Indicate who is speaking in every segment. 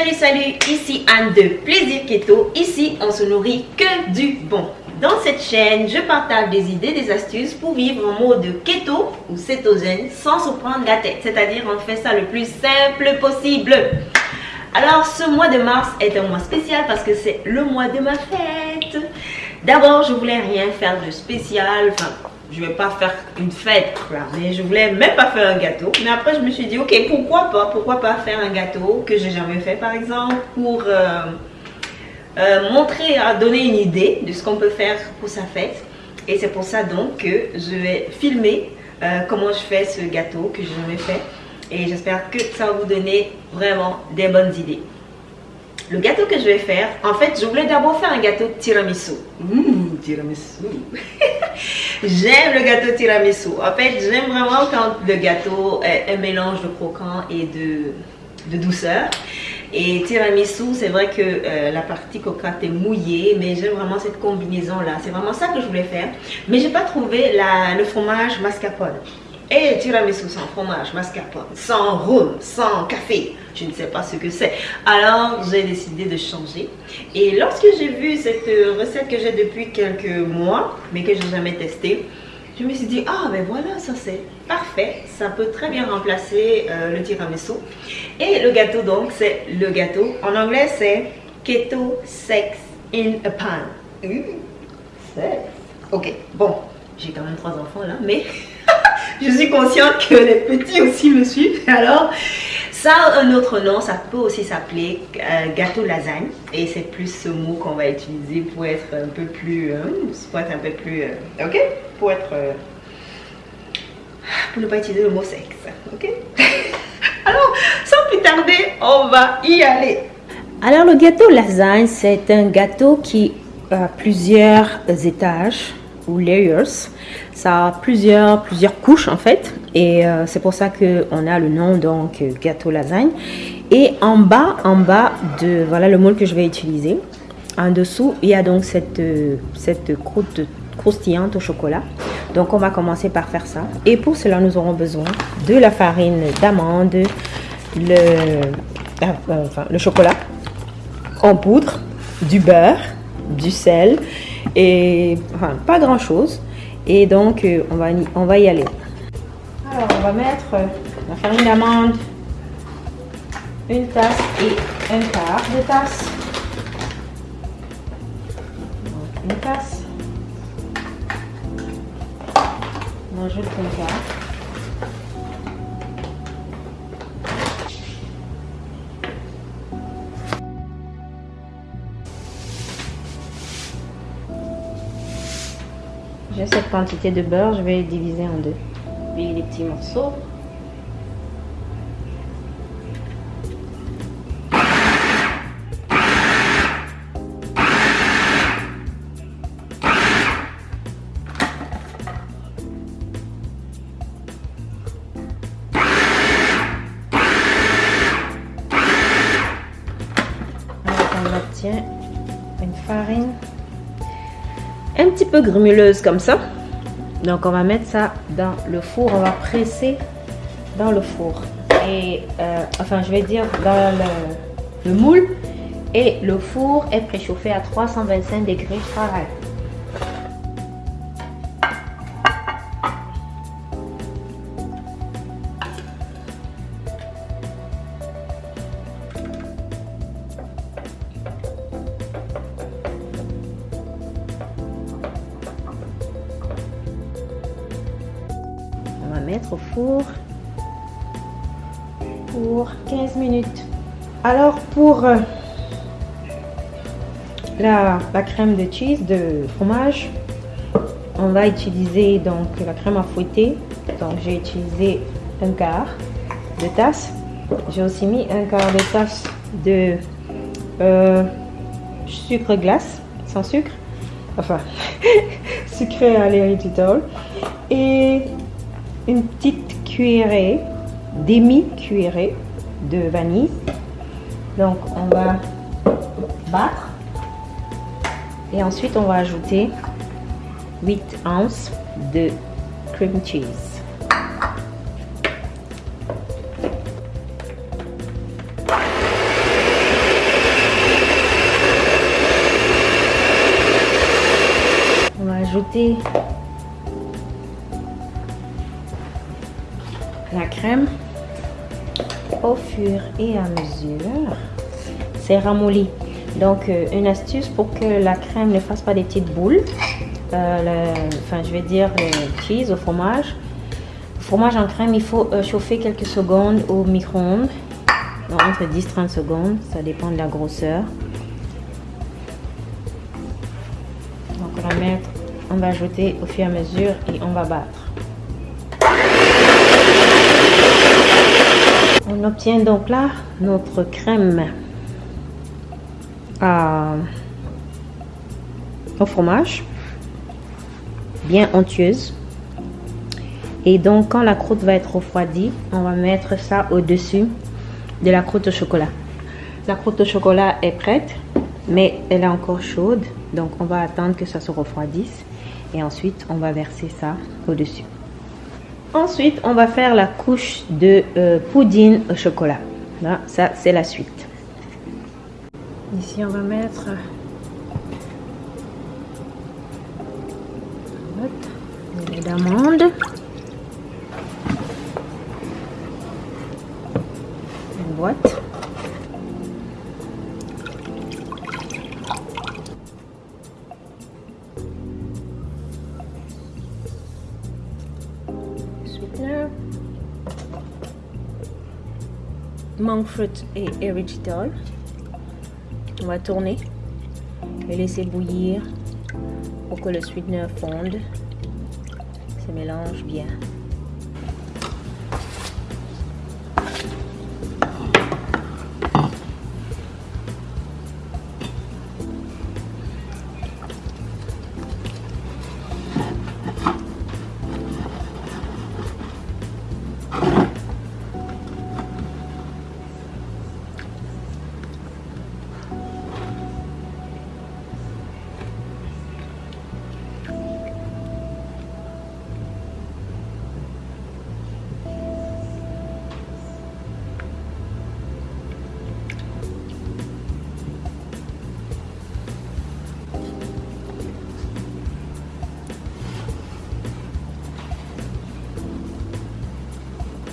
Speaker 1: Salut, salut, ici Anne de Plaisir Keto. Ici, on se nourrit que du bon. Dans cette chaîne, je partage des idées, des astuces pour vivre en mode keto ou cétogène sans se prendre la tête. C'est-à-dire, on fait ça le plus simple possible. Alors, ce mois de mars est un mois spécial parce que c'est le mois de ma fête. D'abord, je voulais rien faire de spécial. Enfin, je vais pas faire une fête, mais je voulais même pas faire un gâteau. Mais après, je me suis dit, ok, pourquoi pas Pourquoi pas faire un gâteau que j'ai jamais fait, par exemple, pour euh, euh, montrer, donner une idée de ce qu'on peut faire pour sa fête. Et c'est pour ça donc que je vais filmer euh, comment je fais ce gâteau que je jamais fait. Et j'espère que ça va vous donner vraiment des bonnes idées. Le gâteau que je vais faire, en fait, je voulais d'abord faire un gâteau tiramisu. Mmh, tiramisu. j'aime le gâteau tiramisu. En fait, j'aime vraiment quand le gâteau est un mélange de croquant et de, douceur. Et tiramisu, c'est vrai que euh, la partie cocotte est mouillée, mais j'aime vraiment cette combinaison-là. C'est vraiment ça que je voulais faire. Mais j'ai pas trouvé le fromage mascarpone. Et tiramisu sans fromage, mascarpone, sans rhum, sans café. Je ne sais pas ce que c'est. Alors, j'ai décidé de changer. Et lorsque j'ai vu cette recette que j'ai depuis quelques mois, mais que je n'ai jamais testée, je me suis dit, ah ben voilà, ça c'est parfait. Ça peut très bien remplacer euh, le tiramisu. Et le gâteau donc, c'est le gâteau. En anglais, c'est Keto Sex in a Pan. Mmh, sex. Ok, bon, j'ai quand même trois enfants là, mais je suis consciente que les petits aussi me suivent. Alors, ça a un autre nom, ça peut aussi s'appeler euh, gâteau lasagne. Et c'est plus ce mot qu'on va utiliser pour être un peu plus... Euh, pour être un peu plus... Euh, ok? Pour être... pour ne pas utiliser le mot sexe. Ok? Alors, sans plus tarder, on va y aller. Alors, le gâteau lasagne, c'est un gâteau qui a plusieurs étages ou layers. Ça a plusieurs, plusieurs couches en fait. Et euh, c'est pour ça qu'on a le nom donc gâteau lasagne. Et en bas, en bas de voilà le moule que je vais utiliser. En dessous, il y a donc cette, cette croûte croustillante au chocolat. Donc on va commencer par faire ça. Et pour cela, nous aurons besoin de la farine d'amande, euh, le chocolat en poudre, du beurre, du sel et enfin, pas grand chose. Et donc, euh, on, va, on va y aller. Alors, on va mettre la farine d'amande, une tasse et un quart de tasse. une tasse. On ajoute un quart. J'ai cette quantité de beurre, je vais diviser en deux. Les petits morceaux. Un petit peu grumeuse comme ça. Donc on va mettre ça dans le four, on va presser dans le four. Et euh, enfin je vais dire dans le, le, moule. Et le four est préchauffé à 325 degrés Fahrenheit. Au four pour 15 minutes. Alors pour euh, la, crème de cheese, de fromage, on va utiliser donc la crème à fouetter. Donc j'ai utilisé un quart de tasse. J'ai aussi mis un quart de tasse de euh, sucre glace, sans sucre. Enfin, sucré à l'érythritol. Et une petite cuillerée, demi-cuillerée de vanille. Donc on va battre et ensuite on va ajouter 8 ounces de cream cheese. On va ajouter crème au fur et à mesure. C'est ramolli. Donc, euh, une astuce pour que la crème ne fasse pas des petites boules. Euh, enfin, je vais dire le cheese au fromage. Le fromage en crème, il faut euh, chauffer quelques secondes au micro-ondes. Entre 10-30 secondes, ça dépend de la grosseur. Donc, on va mettre, on va ajouter au fur et à mesure et on va battre. On obtient donc là notre crème au fromage, bien onctueuse. Et donc quand la croûte va être refroidie, on va mettre ça au-dessus de la croûte au chocolat. La croûte au chocolat est prête, mais elle est encore chaude. Donc on va attendre que ça se refroidisse. Et ensuite, on va verser ça au-dessus. Ensuite, on va faire la couche de euh, poudine au chocolat. Là, ça, c'est la suite. Ici, on va mettre lait d'amande. Une boîte. Monk fruit et erythritol. On va tourner et laisser bouillir pour que le sweetener fonde, se mélange bien.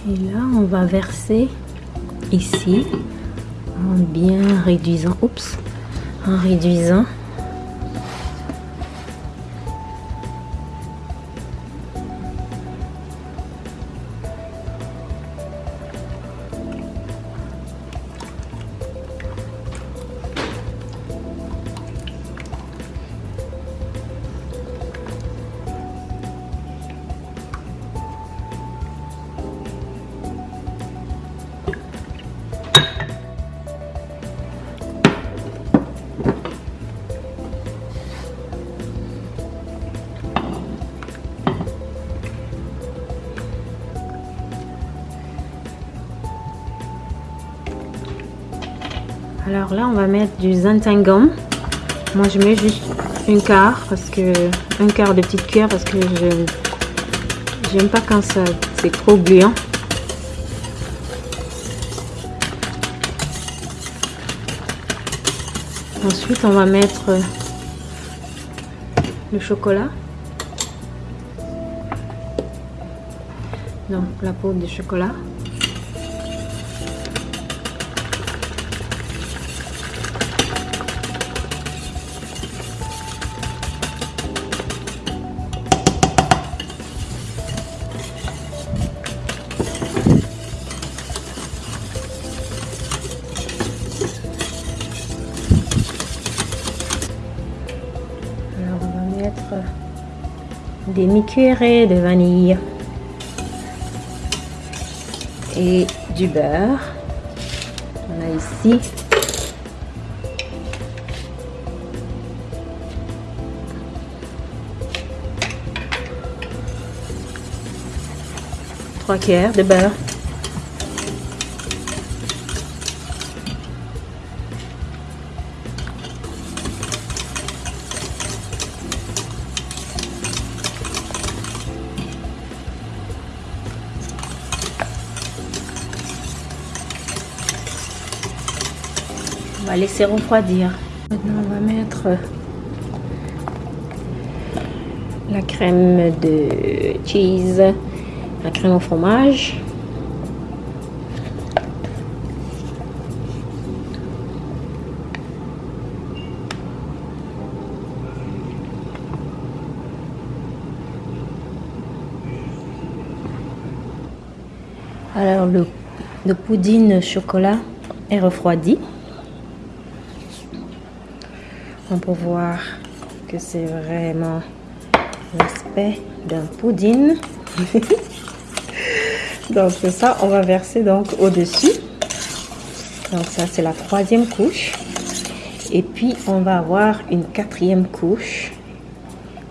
Speaker 1: Et là, on va verser ici en bien réduisant. Oups, en réduisant. Alors là, on va mettre du xanthangum. Moi, je mets juste un quart parce que un quart de petite cuillère parce que je j'aime pas quand ça c'est trop gluant. Ensuite, on va mettre le chocolat. Donc la poudre de chocolat. Demi-cuillerée de vanille et du beurre. On a ici trois cuillères de beurre. Va laisser refroidir. Maintenant, on va mettre la crème de cheese, la crème au fromage. Alors le, le chocolat est refroidi. On peut voir que c'est vraiment l'aspect d'un pudding. donc c'est ça, on va verser donc au-dessus. Donc ça c'est la troisième couche. Et puis on va avoir une quatrième couche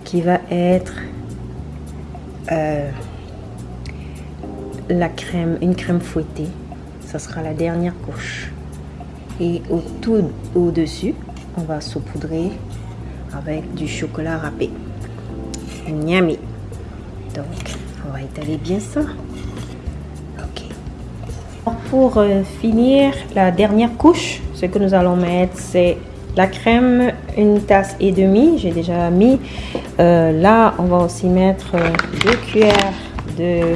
Speaker 1: qui va être euh, la crème, une crème fouettée. Ça sera la dernière couche. Et au-dessus, on va saupoudrer avec du chocolat râpé. Miami. Donc, on va étaler bien ça. Ok. Pour euh, finir, la dernière couche, ce que nous allons mettre, c'est la crème, une tasse et demie. J'ai déjà mis. Euh, là, on va aussi mettre euh, deux cuillères de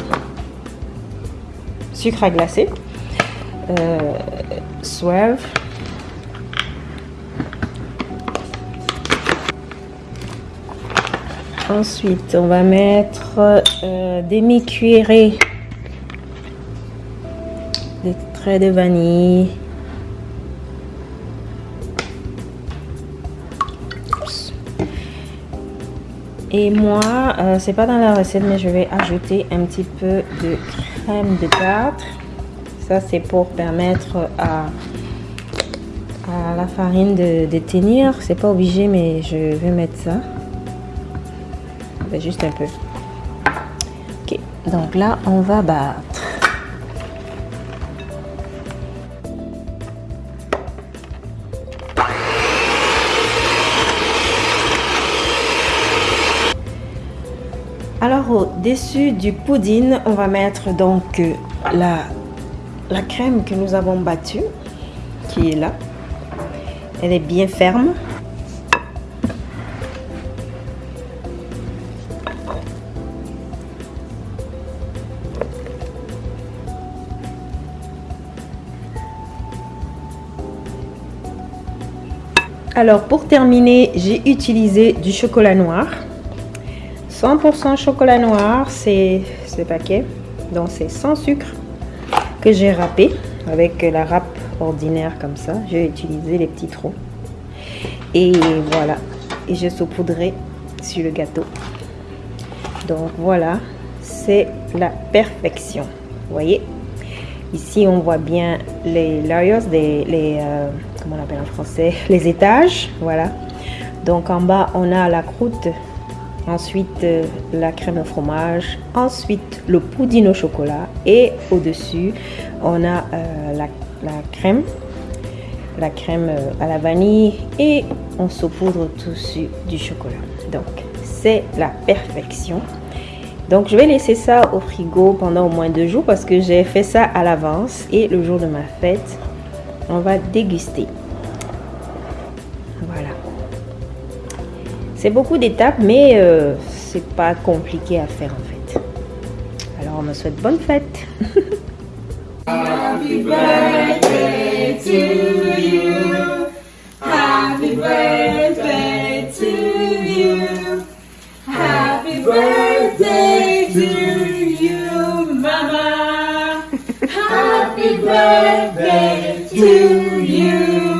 Speaker 1: sucre à glacer. Euh, Ensuite, on va mettre euh, demi-cuillerée de traits de vanille. Et moi, euh, c'est pas dans la recette, mais je vais ajouter un petit peu de crème de tartre. Ça, c'est pour permettre à, à la farine de, de tenir. C'est pas obligé, mais je vais mettre ça. Juste un peu. Ok, donc là, on va battre. Alors au-dessus du pudding, on va mettre donc euh, la, la crème que nous avons battue, qui est là. Elle est bien ferme. Alors pour terminer, j'ai utilisé du chocolat noir. 100% chocolat noir, c'est ce paquet. Donc c'est sans sucre que j'ai râpé avec la râpe ordinaire comme ça. J'ai utilisé les petits trous. Et voilà. Et je saupoudrerai sur le gâteau. Donc voilà, c'est la perfection. Vous voyez? Ici, on voit bien les layers, les, euh, comment on appelle en français, les étages. Voilà. Donc en bas, on a la croûte, ensuite euh, la crème au fromage, ensuite le pudding au chocolat et au-dessus, on a euh, la, crème, la crème à la vanille et on saupoudre dessus du chocolat. Donc c'est la perfection. Donc je vais laisser ça au frigo pendant au moins deux jours parce que j'ai fait ça à l'avance et le jour de ma fête, on va déguster. Voilà. C'est beaucoup d'étapes mais euh, c'est pas compliqué à faire en fait. Alors on me souhaite bonne fête. Birthday to you.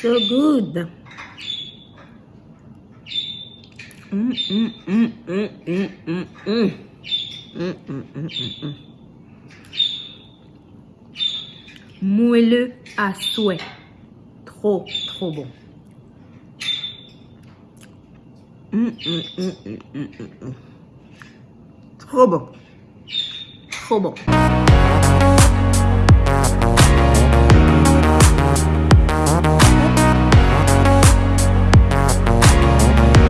Speaker 1: So good. Moelleux à souhait. Trop, trop bon. Trop bon. Trop bon.